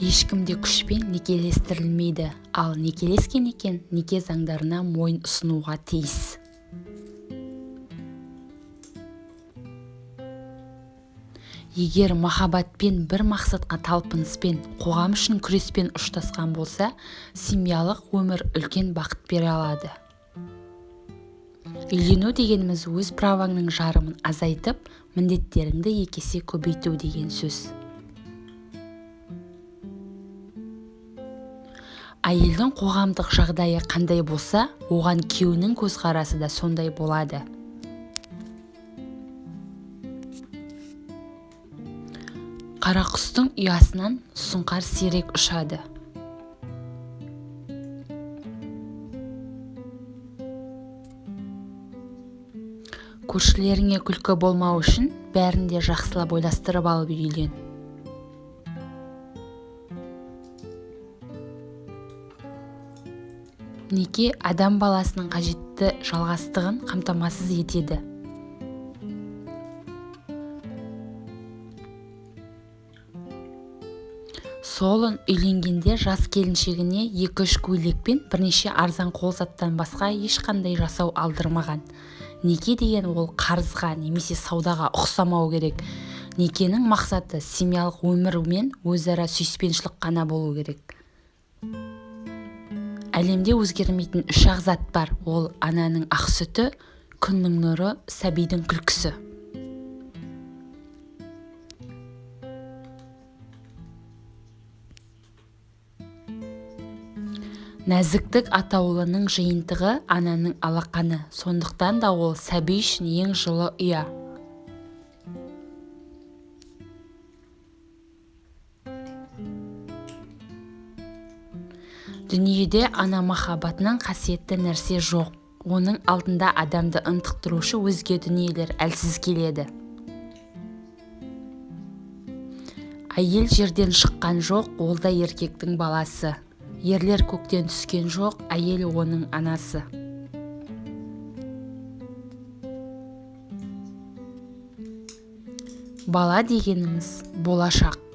ешкім де күшпен некелестірілмейді ал некелескен екен неке заңдарына мойын ұсынуға тиіс. Егер махаббатпен бір мақсатқа талпыныспен қоғам үшін күреспен ұштасқан болса семьялық өмір үлкен бақыт бере алады. Үйлену дегеніміз өз праваңның жарымын азайтып міндеттеріңді екі есе көбейту деген сөз. Әйелдің қоғамдық жағдайы қандай болса оған күйеуінің көзқарасы да сондай болады. Қарақұстың ұясынан сұңқар сирек ұшады. Көршілеріңе күлкі болмау үшін бәрін де жақсылап ойластырып алып үйлен неке адам баласының қажетті жалғастығын қамтамасыз етеді. Солын үйленгенде жас келіншегіне екі-үш көйлек пен бірнеше арзан қол заттан басқа ешқандай жасау алдырмаған. Неке деген ол қарызға немесе саудаға ұқсамау керек. Некенің мақсаты семьялық өмір мен өзара сүйіспеншілік қана болу керек. Әлемде өзгермейтін үш ақ зат бар. Ол ананың ақ сүті күннің нұры сәбидің күлкісі. Нәзіктік атаулының жиынтығы ананың алақаны. Сондықтан да ол сәби үшін ең жылы ұя. Дүниеде ана махаббатынан қасиетті нәрсе жоқ. Оның алдында адамды ынтықтырушы өзге дүниелер әлсіз келеді. Әйел жерден шыққан жоқ ол да еркектің баласы. Ерлер көктен түскен жоқ әйел оның анасы. Бала дегеніміз болашақ.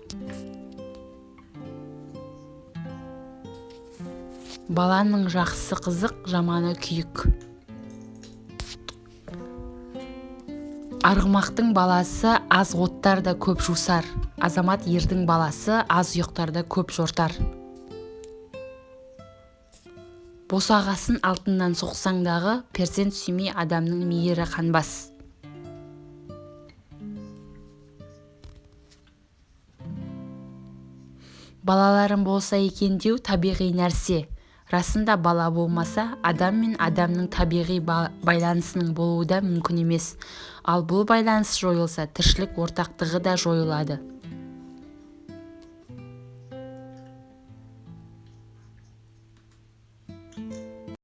Баланың жақсы қызық жаманы күйік. Арғымақтың баласы аз оттарда көп жусар. Азамат ердің баласы аз ұйықтарда көп жортар. Босағасын алтыннан соқсаң дағы перзент сүймей адамның мейірі қанбас. Балаларым болса екен деу табиғи нәрсе. Расында бала болмаса адам мен адамның табиғи байланысының болуы да мүмкін емес. Ал бұл байланыс жойылса тіршілік ортақтығы да жойылады.